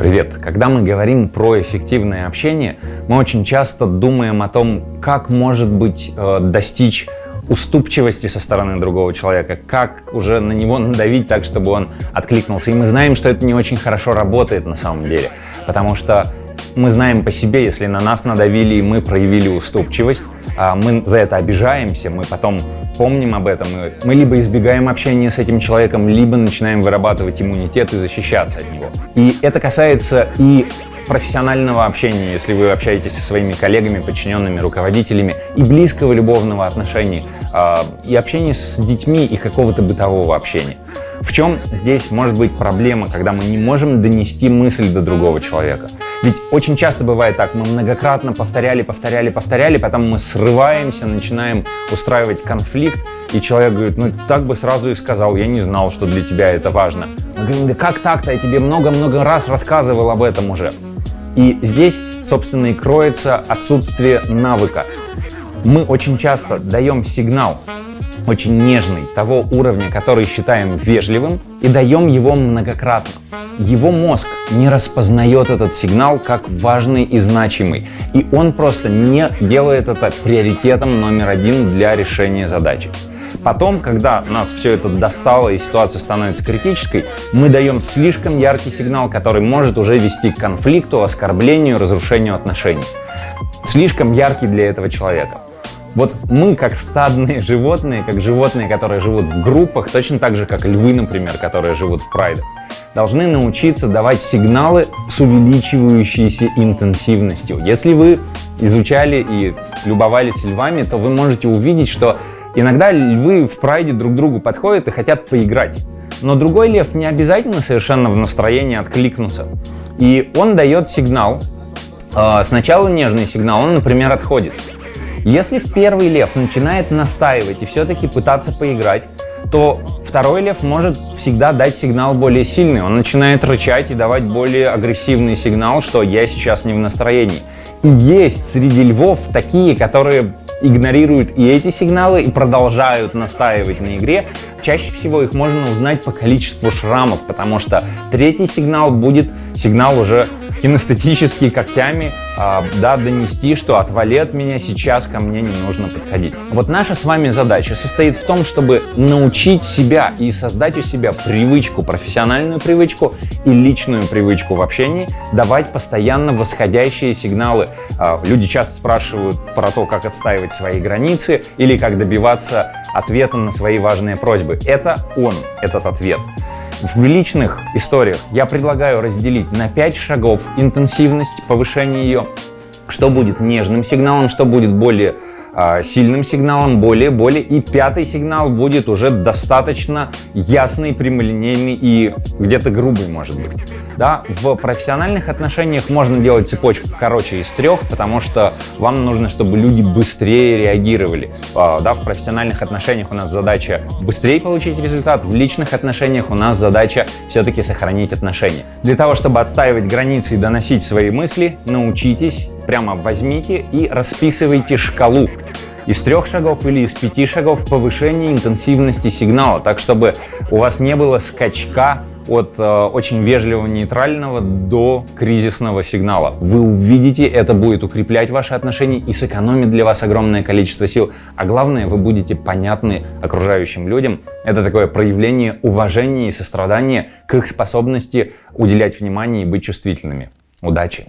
Привет! Когда мы говорим про эффективное общение, мы очень часто думаем о том, как может быть э, достичь уступчивости со стороны другого человека, как уже на него надавить так, чтобы он откликнулся. И мы знаем, что это не очень хорошо работает на самом деле, потому что мы знаем по себе, если на нас надавили и мы проявили уступчивость, а мы за это обижаемся, мы потом помним об этом, и мы либо избегаем общения с этим человеком, либо начинаем вырабатывать иммунитет и защищаться от него. И это касается и профессионального общения, если вы общаетесь со своими коллегами, подчиненными, руководителями, и близкого любовного отношения, а, и общения с детьми, и какого-то бытового общения. В чем здесь может быть проблема, когда мы не можем донести мысль до другого человека? Ведь очень часто бывает так, мы многократно повторяли, повторяли, повторяли, потом мы срываемся, начинаем устраивать конфликт, и человек говорит, ну так бы сразу и сказал, я не знал, что для тебя это важно. Мы говорим, да как так-то, я тебе много-много раз рассказывал об этом уже. И здесь, собственно, и кроется отсутствие навыка. Мы очень часто даем сигнал, очень нежный, того уровня, который считаем вежливым, и даем его многократно. Его мозг не распознает этот сигнал как важный и значимый, и он просто не делает это приоритетом номер один для решения задачи. Потом, когда нас все это достало и ситуация становится критической, мы даем слишком яркий сигнал, который может уже вести к конфликту, оскорблению, разрушению отношений. Слишком яркий для этого человека. Вот мы, как стадные животные, как животные, которые живут в группах, точно так же, как львы, например, которые живут в прайдах, должны научиться давать сигналы с увеличивающейся интенсивностью. Если вы изучали и любовались львами, то вы можете увидеть, что Иногда львы в прайде друг другу подходят и хотят поиграть. Но другой лев не обязательно совершенно в настроении откликнуться. И он дает сигнал. А, сначала нежный сигнал, он, например, отходит. Если в первый лев начинает настаивать и все-таки пытаться поиграть, то второй лев может всегда дать сигнал более сильный. Он начинает рычать и давать более агрессивный сигнал, что я сейчас не в настроении. И есть среди львов такие, которые игнорируют и эти сигналы и продолжают настаивать на игре, чаще всего их можно узнать по количеству шрамов, потому что третий сигнал будет сигнал уже кинестетический когтями а, да, донести, что отвали от меня, сейчас ко мне не нужно подходить. Вот наша с вами задача состоит в том, чтобы научить себя и создать у себя привычку, профессиональную привычку и личную привычку в общении, давать постоянно восходящие сигналы. А, люди часто спрашивают про то, как отстаивать свои границы или как добиваться ответа на свои важные просьбы. Это он, этот ответ. В личных историях я предлагаю разделить на 5 шагов интенсивность повышения ее, что будет нежным сигналом, что будет более сильным сигналом, более-более. И пятый сигнал будет уже достаточно ясный, прямолинейный и где-то грубый, может быть. Да? В профессиональных отношениях можно делать цепочку короче из трех, потому что вам нужно, чтобы люди быстрее реагировали. А, да? В профессиональных отношениях у нас задача быстрее получить результат, в личных отношениях у нас задача все-таки сохранить отношения. Для того, чтобы отстаивать границы и доносить свои мысли, научитесь прямо возьмите и расписывайте шкалу из трех шагов или из пяти шагов повышения интенсивности сигнала, так чтобы у вас не было скачка от э, очень вежливого нейтрального до кризисного сигнала. Вы увидите, это будет укреплять ваши отношения и сэкономит для вас огромное количество сил. А главное, вы будете понятны окружающим людям. Это такое проявление уважения и сострадания к их способности уделять внимание и быть чувствительными. Удачи!